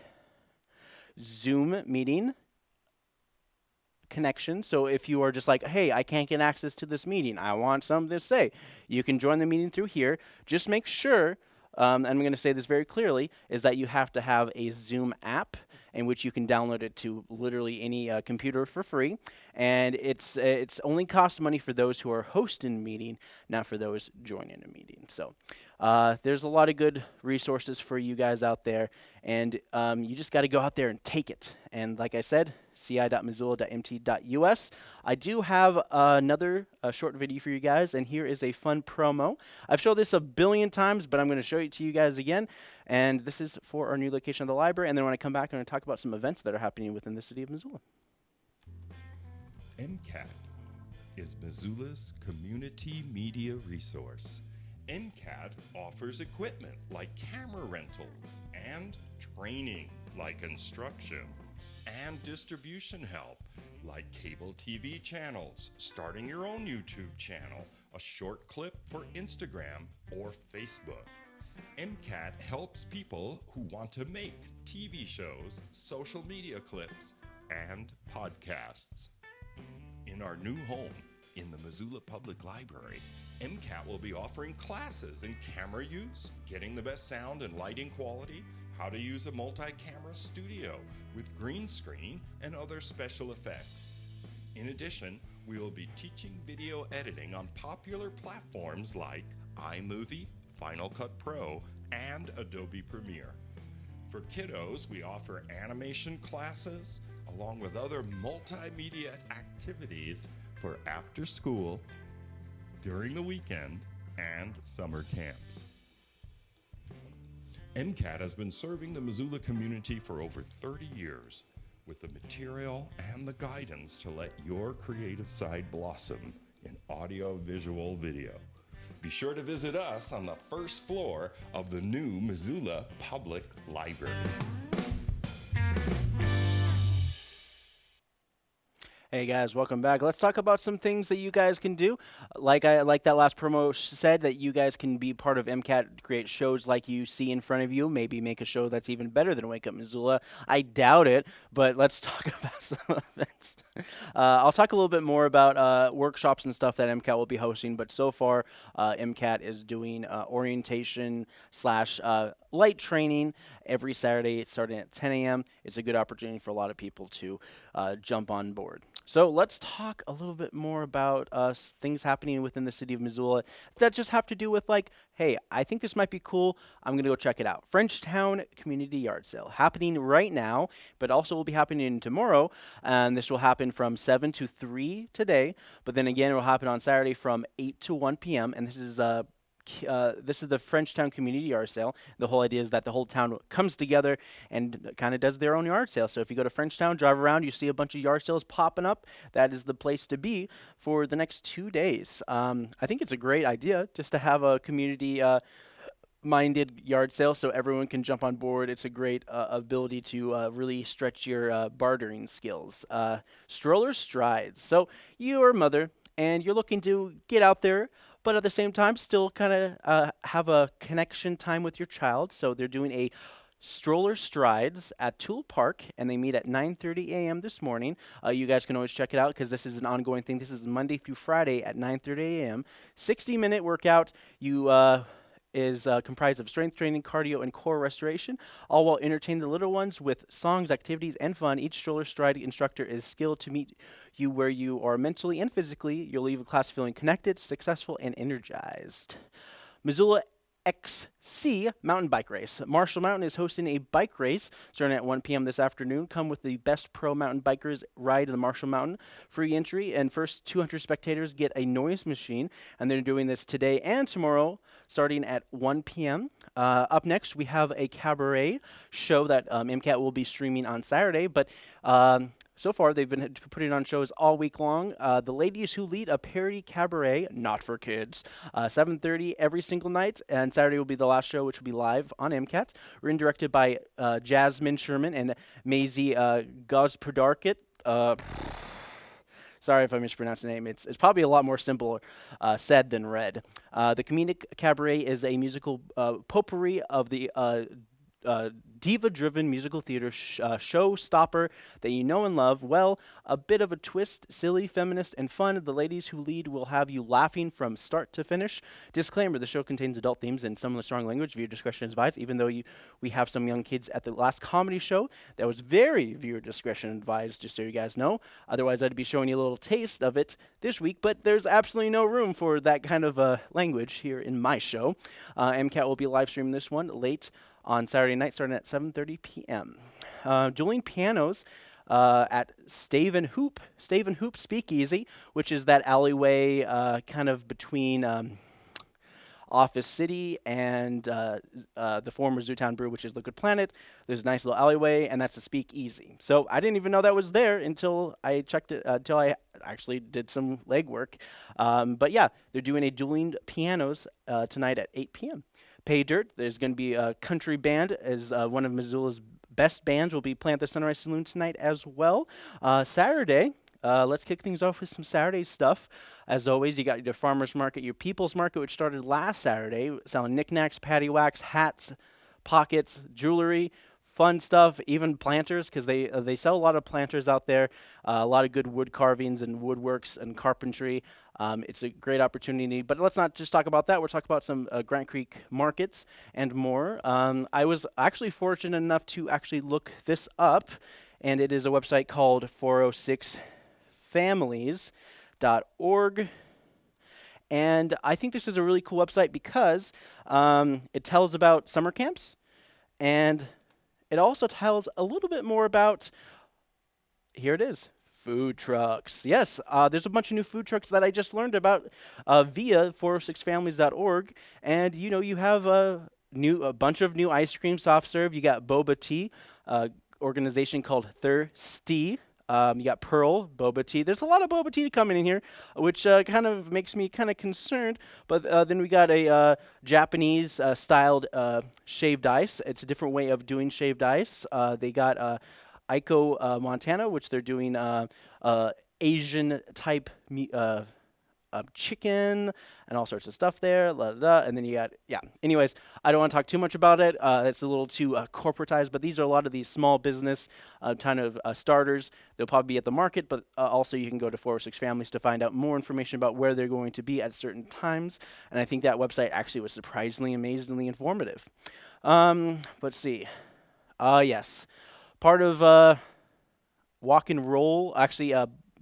Zoom meeting connection. So if you are just like, hey, I can't get access to this meeting, I want something to say, you can join the meeting through here. Just make sure, um, and I'm going to say this very clearly, is that you have to have a Zoom app in which you can download it to literally any uh, computer for free. And it's it's only costs money for those who are hosting a meeting, not for those joining a meeting. So uh, there's a lot of good resources for you guys out there, and um, you just got to go out there and take it. And like I said, ci.missoula.mt.us. I do have uh, another uh, short video for you guys, and here is a fun promo. I've showed this a billion times, but I'm going to show it to you guys again. And this is for our new location of the library. And then when I come back, I'm going to talk about some events that are happening within the city of Missoula. MCAT is Missoula's community media resource. MCAT offers equipment like camera rentals and training like instruction and distribution help like cable TV channels, starting your own YouTube channel, a short clip for Instagram or Facebook. MCAT helps people who want to make TV shows, social media clips, and podcasts. In our new home, in the Missoula Public Library, MCAT will be offering classes in camera use, getting the best sound and lighting quality, how to use a multi camera studio with green screen and other special effects. In addition, we will be teaching video editing on popular platforms like iMovie, Final Cut Pro, and Adobe Premiere. For kiddos, we offer animation classes along with other multimedia activities for after school, during the weekend, and summer camps. MCAT has been serving the Missoula community for over 30 years with the material and the guidance to let your creative side blossom in audio, visual, video. Be sure to visit us on the first floor of the new Missoula Public Library. Hey guys, welcome back. Let's talk about some things that you guys can do. Like I like that last promo said that you guys can be part of MCAT, create shows like you see in front of you. Maybe make a show that's even better than Wake Up Missoula. I doubt it, but let's talk about some events. Uh, I'll talk a little bit more about uh, workshops and stuff that MCAT will be hosting. But so far, uh, MCAT is doing uh, orientation slash uh, light training every Saturday, starting at 10 a.m. It's a good opportunity for a lot of people to uh, jump on board. So let's talk a little bit more about uh, things happening within the city of Missoula that just have to do with like, hey, I think this might be cool. I'm gonna go check it out. Frenchtown Community Yard Sale happening right now, but also will be happening tomorrow, and this will happen from 7 to 3 today. But then again, it will happen on Saturday from 8 to 1 p.m. And this is uh, uh, this is the Frenchtown Community Yard Sale. The whole idea is that the whole town comes together and kind of does their own yard sale. So if you go to Frenchtown, drive around, you see a bunch of yard sales popping up. That is the place to be for the next two days. Um, I think it's a great idea just to have a community. Uh, minded yard sale so everyone can jump on board. It's a great uh, ability to uh, really stretch your uh, bartering skills. Uh, stroller strides. So you are a mother and you're looking to get out there, but at the same time still kind of uh, have a connection time with your child. So they're doing a stroller strides at Toole Park, and they meet at 9:30 a.m. this morning. Uh, you guys can always check it out because this is an ongoing thing. This is Monday through Friday at 9:30 a.m. 60-minute workout. You uh, is uh, comprised of strength training, cardio, and core restoration, all while entertaining the little ones with songs, activities, and fun. Each stroller stride instructor is skilled to meet you where you are mentally and physically. You'll leave a class feeling connected, successful, and energized. Missoula XC mountain bike race. Marshall Mountain is hosting a bike race starting at 1 p.m. this afternoon. Come with the best pro mountain bikers ride in the Marshall Mountain. Free entry and first 200 spectators get a noise machine. And they're doing this today and tomorrow starting at 1 p.m. Uh, up next, we have a cabaret show that um, MCAT will be streaming on Saturday. But um, so far, they've been putting on shows all week long. Uh, the ladies who lead a parody cabaret, not for kids, uh, 7:30 every single night, and Saturday will be the last show, which will be live on MCAT. Written directed by uh, Jasmine Sherman and Maisie uh. Uh, sorry if I mispronounced the name. It's, it's probably a lot more simple uh, said than read. Uh, the Comedic Cabaret is a musical uh, potpourri of the uh, uh, diva-driven musical theater sh- uh, showstopper that you know and love. Well, a bit of a twist, silly, feminist, and fun. The ladies who lead will have you laughing from start to finish. Disclaimer: The show contains adult themes and some of the strong language. Viewer discretion is advised. Even though you, we have some young kids at the last comedy show, that was very viewer discretion advised. Just so you guys know. Otherwise, I'd be showing you a little taste of it this week. But there's absolutely no room for that kind of uh, language here in my show. Uh, MCAT will be live streaming this one late on Saturday night starting at 7.30 p.m. Uh, dueling pianos uh, at Stave and Hoop, Stave and Hoop Speakeasy, which is that alleyway uh, kind of between um, Office City and uh, uh, the former Zootown Brew, which is Liquid Planet. There's a nice little alleyway, and that's a Speakeasy. So I didn't even know that was there until I checked it, uh, until I actually did some legwork. Um, but yeah, they're doing a dueling pianos uh, tonight at 8 p.m. Pay Dirt. There's going to be a country band as uh, one of Missoula's best bands will be playing at the Sunrise Saloon tonight as well. Uh, Saturday, uh, let's kick things off with some Saturday stuff. As always, you got your farmers market, your people's market, which started last Saturday, selling knickknacks, patty wax, hats, pockets, jewelry, fun stuff, even planters, because they uh, they sell a lot of planters out there, uh, a lot of good wood carvings and woodworks and carpentry. Um, it's a great opportunity, but let's not just talk about that. We'll talk about some uh, Grant Creek markets and more. Um, I was actually fortunate enough to actually look this up, and it is a website called 406families.org. And I think this is a really cool website because um, it tells about summer camps and it also tells a little bit more about, here it is, food trucks. Yes, uh, there's a bunch of new food trucks that I just learned about uh, via 406families.org. And, you know, you have uh, new a bunch of new ice cream soft serve. You got Boba Tea, uh, organization called Thirsty. Um, you got Pearl boba tea. There's a lot of boba tea coming in here, which uh, kind of makes me kind of concerned. But uh, then we got a uh, Japanese uh, styled uh, shaved ice. It's a different way of doing shaved ice. Uh, they got Ico Montana, which they're doing Asian type uh, chicken and all sorts of stuff there. La, and then you got, yeah. Anyways, I don't want to talk too much about it. Uh, it's a little too uh, corporatized, but these are a lot of these small business uh, kind of uh, starters. They'll probably be at the market, but uh, also you can go to 406 Families to find out more information about where they're going to be at certain times. And I think that website actually was surprisingly, amazingly informative. Um, let's see. Uh, yes. Part of Walk and Roll, actually,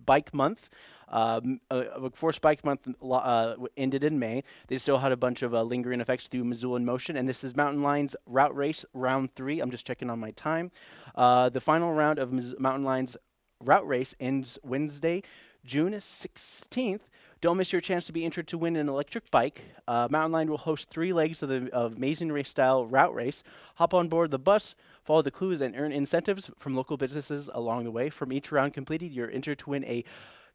Bike Month. Um, uh, Force Bike Month uh, ended in May. They still had a bunch of uh, lingering effects through Missoula in Motion, and this is Mountain Line's Route Race Round 3. I'm just checking on my time. Uh, the final round of Mountain Line's Route Race ends Wednesday, June 16th. Don't miss your chance to be entered to win an electric bike. Uh, Mountain Line will host three legs of the of Amazing Race style route race. Hop on board the bus, follow the clues, and earn incentives from local businesses along the way. From each round completed, you're entered to win a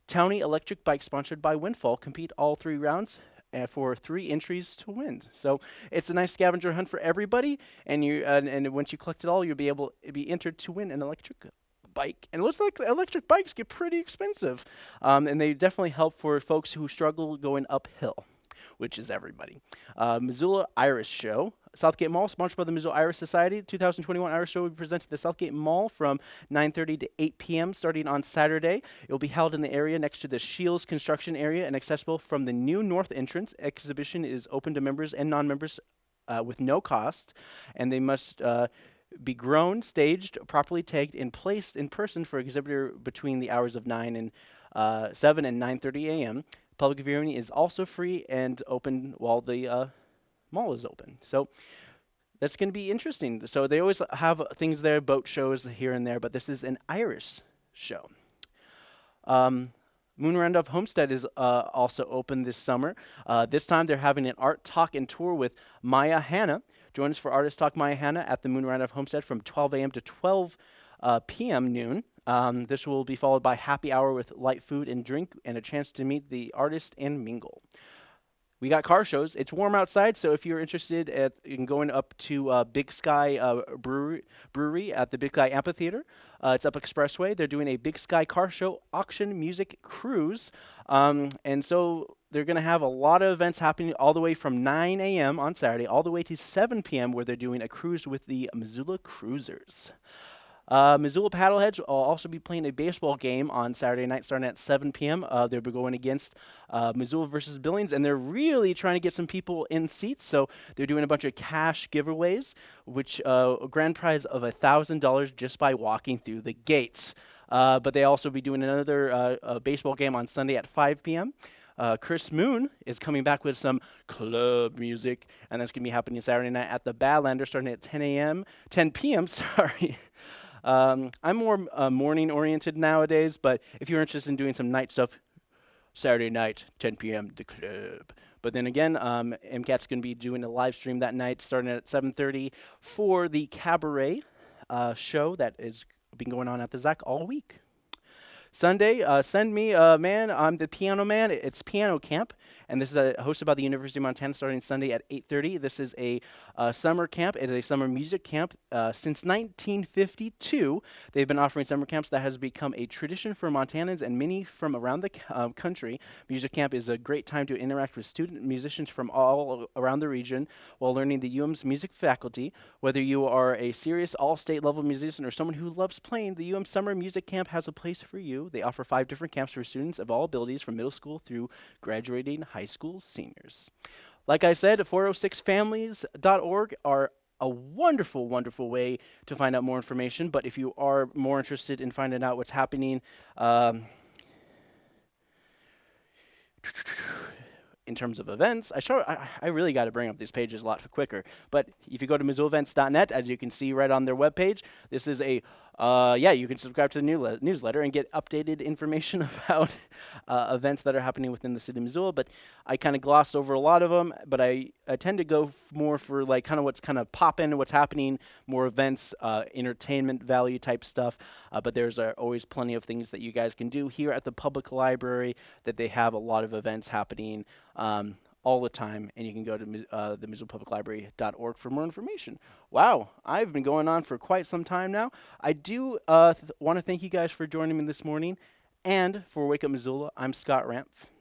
Townie Electric Bike, sponsored by Windfall, compete all three rounds uh, for three entries to win. So it's a nice scavenger hunt for everybody, and you uh, and once you collect it all, you'll be able to be entered to win an electric bike. And it looks like electric bikes get pretty expensive, um, and they definitely help for folks who struggle going uphill which is everybody. Uh, Missoula Iris Show. Southgate Mall, sponsored by the Missoula Iris Society. 2021 Iris Show will be presented at the Southgate Mall from 9.30 to 8 p.m. starting on Saturday. It will be held in the area next to the Shields construction area and accessible from the new north entrance. Exhibition is open to members and non-members uh, with no cost, and they must uh, be grown, staged, properly tagged, and placed in person for exhibitor between the hours of 9 and uh, 7 and 9.30 a.m. Public viewing is also free and open while the uh, mall is open. So that's going to be interesting. So they always have things there, boat shows here and there, but this is an Irish show. Um, Moon Randolph Homestead is uh, also open this summer. Uh, this time they're having an art talk and tour with Maya Hanna. Join us for Artist Talk Maya Hanna at the Moon Randolph Homestead from 12 a.m. to 12 uh, p.m. noon. Um, this will be followed by happy hour with light food and drink and a chance to meet the artist and mingle. We got car shows. It's warm outside, so if you're interested at, in going up to uh, Big Sky uh, Brewery, Brewery at the Big Sky Amphitheater, uh, it's up Expressway. They're doing a Big Sky car show auction music cruise, um, and so they're going to have a lot of events happening all the way from 9 a.m. on Saturday all the way to 7 p.m. where they're doing a cruise with the Missoula Cruisers. Uh, Missoula Paddleheads will also be playing a baseball game on Saturday night starting at 7 p.m. Uh, they'll be going against uh, Missoula versus Billings, and they're really trying to get some people in seats. So they're doing a bunch of cash giveaways, which uh, a grand prize of $1,000 just by walking through the gates. Uh, but they also be doing another uh, baseball game on Sunday at 5 p.m. Uh, Chris Moon is coming back with some club music, and that's going to be happening Saturday night at the Badlander starting at 10 a.m., 10 p.m., sorry. Um, I'm more uh, morning oriented nowadays, but if you're interested in doing some night stuff, Saturday night, 10 p.m., the club. But then again, um, MCAT's going to be doing a live stream that night, starting at 7:30 for the cabaret uh, show that has been going on at the ZAC all week. Sunday, uh, send me, uh, man, I'm the piano man. It's piano camp, and this is hosted by the University of Montana starting Sunday at 8.30. This is a uh, summer camp. It is a summer music camp. Uh, since 1952, they've been offering summer camps that has become a tradition for Montanans and many from around the uh, country. Music camp is a great time to interact with student musicians from all around the region while learning the UM's music faculty. Whether you are a serious all-state level musician or someone who loves playing, the UM Summer Music Camp has a place for you. They offer five different camps for students of all abilities from middle school through graduating high school seniors. Like I said, 406families.org are a wonderful, wonderful way to find out more information. But if you are more interested in finding out what's happening, um, in terms of events, I show I, I really got to bring up these pages a lot for quicker. But if you go to MissoulaEvents.net, as you can see right on their webpage, this is a uh, yeah, you can subscribe to the newle- newsletter and get updated information about uh, events that are happening within the city of Missoula. But I kind of glossed over a lot of them, but I, I tend to go more for like kind of what's kind of popping, what's happening, more events, uh, entertainment value type stuff. Uh, but there's uh, always plenty of things that you guys can do here at the public library. That they have a lot of events happening. Um, all the time, and you can go to uh, the MissoulaPublicLibrary.org for more information. Wow, I've been going on for quite some time now. I do uh, want to thank you guys for joining me this morning, and for Wake Up Missoula, I'm Scott Rampf.